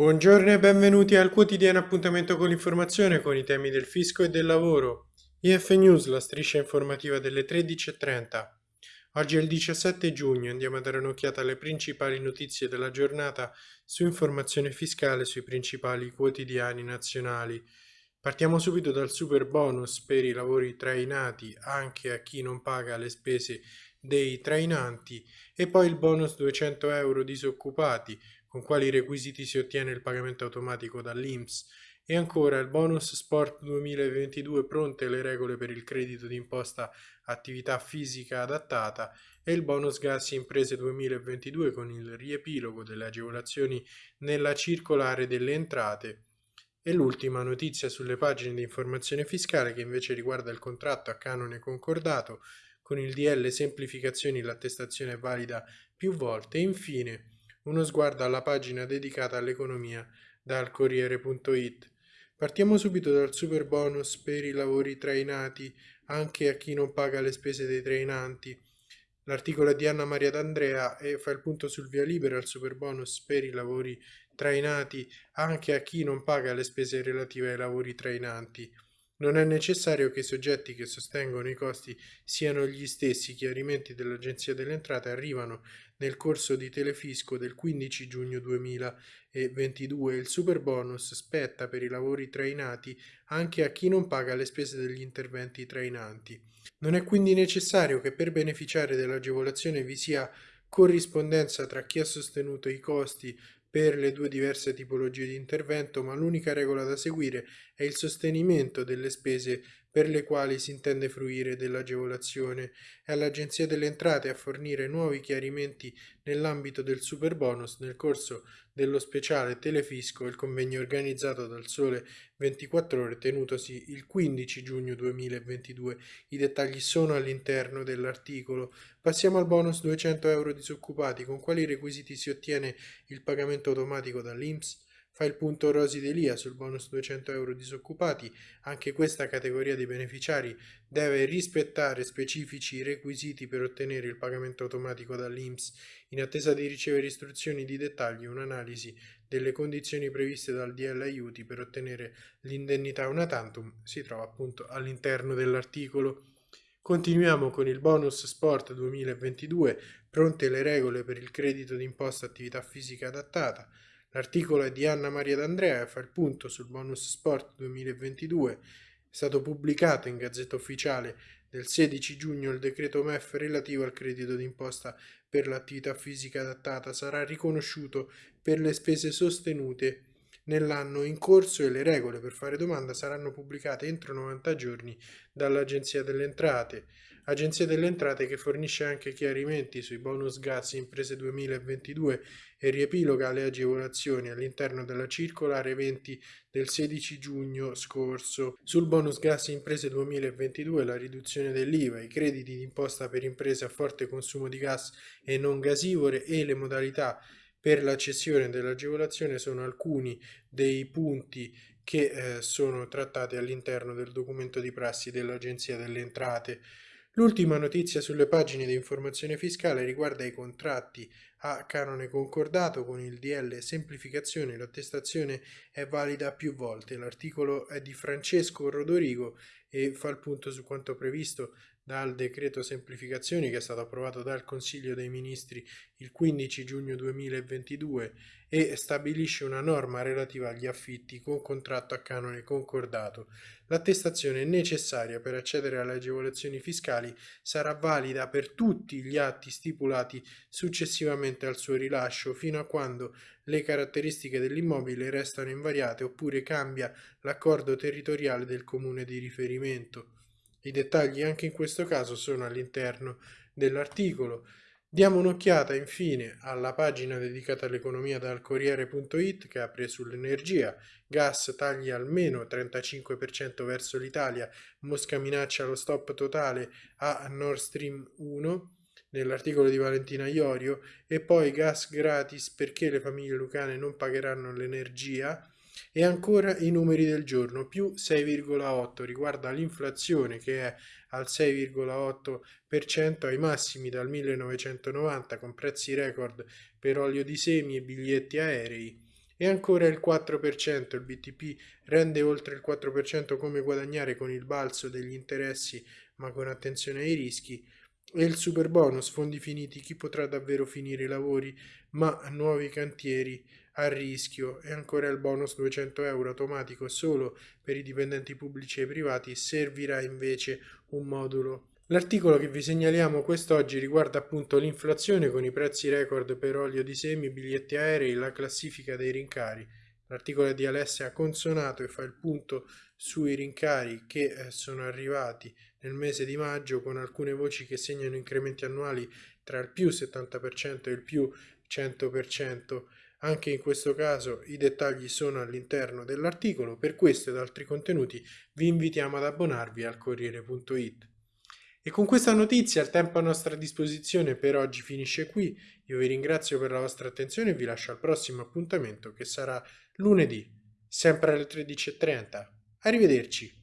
Buongiorno e benvenuti al quotidiano appuntamento con l'informazione con i temi del fisco e del lavoro. IF News, la striscia informativa delle 13.30. Oggi è il 17 giugno, andiamo a dare un'occhiata alle principali notizie della giornata su informazione fiscale sui principali quotidiani nazionali. Partiamo subito dal super bonus per i lavori trainati anche a chi non paga le spese dei trainanti e poi il bonus 200 euro disoccupati con quali requisiti si ottiene il pagamento automatico dall'INPS e ancora il bonus sport 2022 pronte le regole per il credito d'imposta attività fisica adattata e il bonus gas imprese 2022 con il riepilogo delle agevolazioni nella circolare delle entrate. E l'ultima notizia sulle pagine di informazione fiscale che invece riguarda il contratto a canone concordato con il DL semplificazioni l'attestazione è valida più volte e infine uno sguardo alla pagina dedicata all'economia dal Corriere.it. Partiamo subito dal super bonus per i lavori trainati anche a chi non paga le spese dei trainanti. L'articolo è di Anna Maria D'Andrea e fa il punto sul via libera al super bonus per i lavori trainati anche a chi non paga le spese relative ai lavori trainanti. Non è necessario che i soggetti che sostengono i costi siano gli stessi. Chiarimenti dell'Agenzia delle Entrate arrivano nel corso di Telefisco del 15 giugno 2022. Il super bonus spetta per i lavori trainati anche a chi non paga le spese degli interventi trainanti. Non è quindi necessario che per beneficiare dell'agevolazione vi sia corrispondenza tra chi ha sostenuto i costi per le due diverse tipologie di intervento, ma l'unica regola da seguire è il sostenimento delle spese per le quali si intende fruire dell'agevolazione. È all'Agenzia delle Entrate a fornire nuovi chiarimenti nell'ambito del super bonus nel corso dello speciale Telefisco, il convegno organizzato dal Sole 24 Ore tenutosi il 15 giugno 2022. I dettagli sono all'interno dell'articolo. Passiamo al bonus 200 euro disoccupati. Con quali requisiti si ottiene il pagamento automatico dall'INPS? Fa il punto Rosi Delia sul bonus 200 euro disoccupati. Anche questa categoria di beneficiari deve rispettare specifici requisiti per ottenere il pagamento automatico dall'INPS. In attesa di ricevere istruzioni di dettagli, un'analisi delle condizioni previste dal DL aiuti per ottenere l'indennità una tantum si trova appunto all'interno dell'articolo. Continuiamo con il bonus sport 2022, pronte le regole per il credito d'imposta attività fisica adattata. L'articolo è di Anna Maria D'Andrea e fa il punto sul bonus sport 2022. È stato pubblicato in Gazzetta Ufficiale del 16 giugno il decreto MEF relativo al credito d'imposta per l'attività fisica adattata sarà riconosciuto per le spese sostenute nell'anno in corso e le regole per fare domanda saranno pubblicate entro 90 giorni dall'Agenzia delle Entrate. Agenzia delle Entrate che fornisce anche chiarimenti sui bonus gas imprese 2022 e riepiloga le agevolazioni all'interno della circolare 20 del 16 giugno scorso. Sul bonus gas imprese 2022 la riduzione dell'IVA, i crediti d'imposta per imprese a forte consumo di gas e non gasivore e le modalità per la cessione dell'agevolazione sono alcuni dei punti che eh, sono trattati all'interno del documento di prassi dell'Agenzia delle Entrate. L'ultima notizia sulle pagine di informazione fiscale riguarda i contratti a canone concordato con il DL semplificazione. L'attestazione è valida più volte. L'articolo è di Francesco Rodorigo e fa il punto su quanto previsto dal decreto semplificazioni che è stato approvato dal Consiglio dei Ministri il 15 giugno 2022 e stabilisce una norma relativa agli affitti con contratto a canone concordato. L'attestazione necessaria per accedere alle agevolazioni fiscali sarà valida per tutti gli atti stipulati successivamente al suo rilascio fino a quando le caratteristiche dell'immobile restano invariate oppure cambia l'accordo territoriale del comune di riferimento. I dettagli anche in questo caso sono all'interno dell'articolo. Diamo un'occhiata infine alla pagina dedicata all'economia dal Corriere.it che apre sull'energia. Gas tagli almeno 35% verso l'Italia, Mosca minaccia lo stop totale a Nord Stream 1 nell'articolo di Valentina Iorio e poi gas gratis perché le famiglie lucane non pagheranno l'energia e ancora i numeri del giorno, più 6,8 riguarda l'inflazione che è al 6,8% ai massimi dal 1990 con prezzi record per olio di semi e biglietti aerei. E ancora il 4%, il BTP rende oltre il 4% come guadagnare con il balzo degli interessi ma con attenzione ai rischi. E il super bonus fondi finiti chi potrà davvero finire i lavori? Ma nuovi cantieri a rischio e ancora il bonus 200 euro automatico solo per i dipendenti pubblici e privati servirà invece un modulo L'articolo che vi segnaliamo quest'oggi riguarda appunto l'inflazione con i prezzi record per olio di semi, biglietti aerei, la classifica dei rincari. L'articolo è di Alessia Consonato e fa il punto sui rincari che eh, sono arrivati nel mese di maggio con alcune voci che segnano incrementi annuali tra il più 70% e il più 100%. Anche in questo caso i dettagli sono all'interno dell'articolo, per questo ed altri contenuti vi invitiamo ad abbonarvi al Corriere.it. E con questa notizia il tempo a nostra disposizione per oggi finisce qui. Io vi ringrazio per la vostra attenzione e vi lascio al prossimo appuntamento che sarà lunedì, sempre alle 13.30. Arrivederci.